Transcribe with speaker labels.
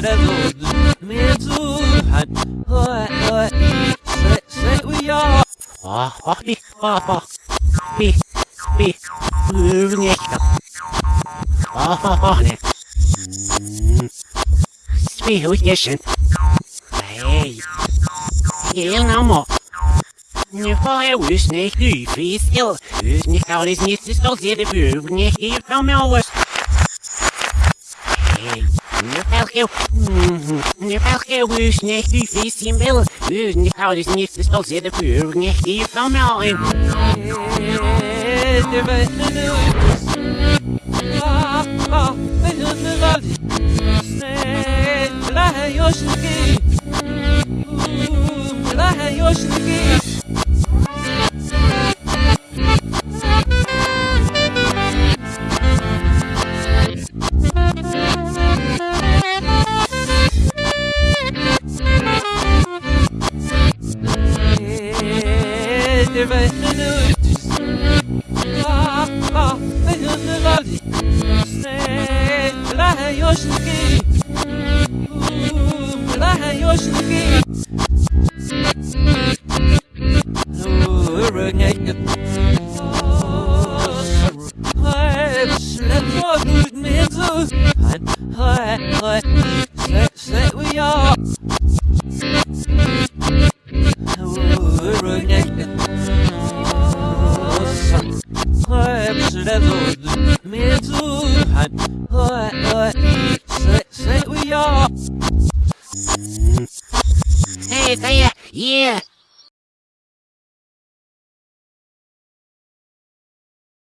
Speaker 1: level Med Wuhan What what Say say we are
Speaker 2: Ah ah ah ah ah Be be Moving it Ah ah ah Be who you should Hey Heel no more Nu har jag usnäck nyfisk, usnäck har det snittet stått i det bugnet ifrån mig just när jag är snitt så ser det för när jag får med oss. Hey.
Speaker 1: Nu får jag Nu får jag just när hyfisel. Just när jag är snitt oss.
Speaker 2: Hey, yeah.